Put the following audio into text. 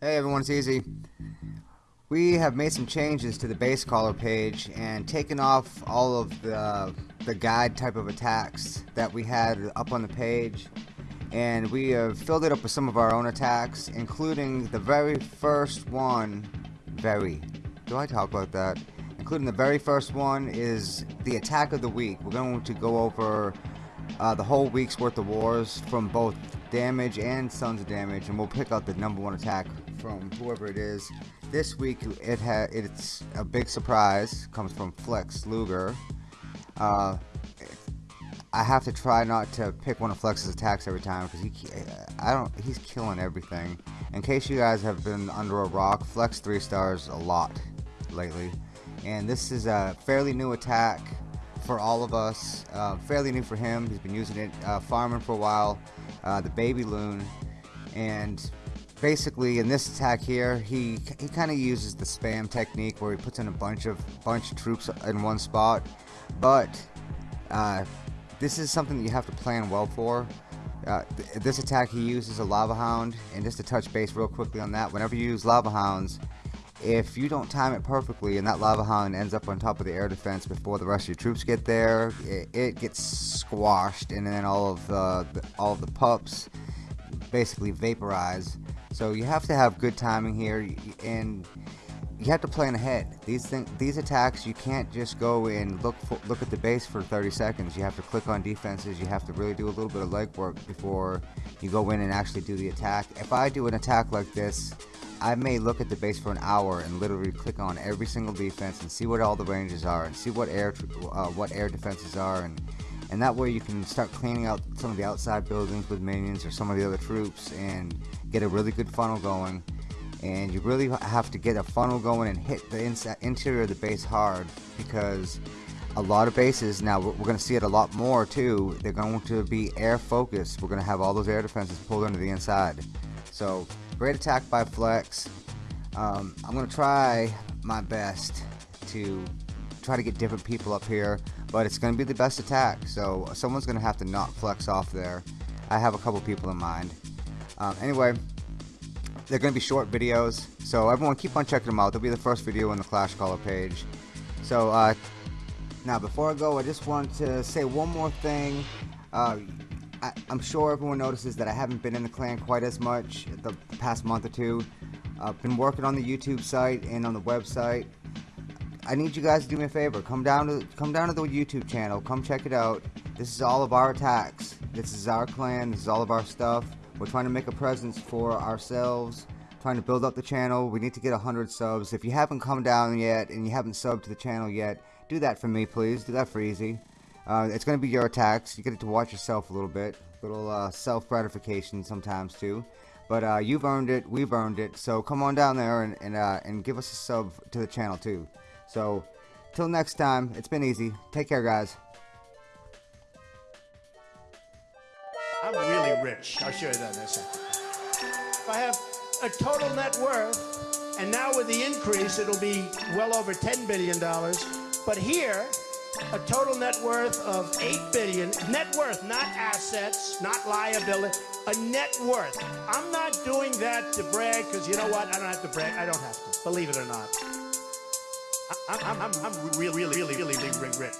everyone, it's Easy. We have made some changes to the base caller page and taken off all of the, the guide type of attacks that we had up on the page. And we have filled it up with some of our own attacks including the very first one. Very. Do I talk about that? Including the very first one is the attack of the week. We're going to go over uh, the whole week's worth of wars from both damage and of damage and we'll pick out the number one attack from whoever it is. This week it ha it's a big surprise comes from Flex Luger. Uh, I have to try not to pick one of Flex's attacks every time because he I don't he's killing everything. In case you guys have been under a rock Flex 3 stars a lot lately. And this is a fairly new attack for all of us. Uh, fairly new for him. He's been using it uh, farming for a while. Uh, the baby loon, and basically in this attack here, he he kind of uses the spam technique where he puts in a bunch of bunch of troops in one spot. But uh, this is something that you have to plan well for. Uh, th this attack he uses a lava hound, and just to touch base real quickly on that, whenever you use lava hounds, if you don't time it perfectly and that lava hound ends up on top of the air defense before the rest of your troops get there it, it gets squashed and then all of the, the, all of the pups basically vaporize. So you have to have good timing here and you have to plan ahead. These things these attacks you can't just go and look for, look at the base for 30 seconds. You have to click on defenses. You have to really do a little bit of legwork before you go in and actually do the attack. If I do an attack like this I may look at the base for an hour and literally click on every single defense and see what all the ranges are and see what air uh, what air defenses are and and that way you can start cleaning out some of the outside buildings with minions or some of the other troops and get a really good funnel going. And you really have to get a funnel going and hit the inside interior of the base hard because a lot of bases now we're going to see it a lot more too they're going to be air focused. We're going to have all those air defenses pulled into the inside so Great attack by Flex. Um, I'm going to try my best to try to get different people up here, but it's going to be the best attack. So someone's going to have to knock Flex off there. I have a couple people in mind. Um, anyway, they're going to be short videos, so everyone keep on checking them out. They'll be the first video on the Clash Caller page. So uh, now before I go, I just want to say one more thing. Uh, I, am sure everyone notices that I haven't been in the clan quite as much the past month or two. I've been working on the YouTube site and on the website. I need you guys to do me a favor. Come down to come down to the YouTube channel. Come check it out. This is all of our attacks. This is our clan. This is all of our stuff. We're trying to make a presence for ourselves. Trying to build up the channel. We need to get 100 subs. If you haven't come down yet and you haven't subbed to the channel yet, do that for me, please. Do that for easy. Uh, it's going to be your attacks. You get to watch yourself a little bit. A little uh, self-gratification sometimes too. But uh, you've earned it. We've earned it. So come on down there and, and, uh, and give us a sub to the channel too. So till next time, it's been easy. Take care, guys. I'm really rich. I'll show you that in a second. I have a total net worth, and now with the increase, it'll be well over $10 billion. But here, a total net worth of eight billion. Net worth, not assets, not liability. A net worth. I'm not doing that to brag because you know what? I don't have to brag. I don't have to. Believe it or not. I, am I'm, I'm, I'm really, really, really, really rich.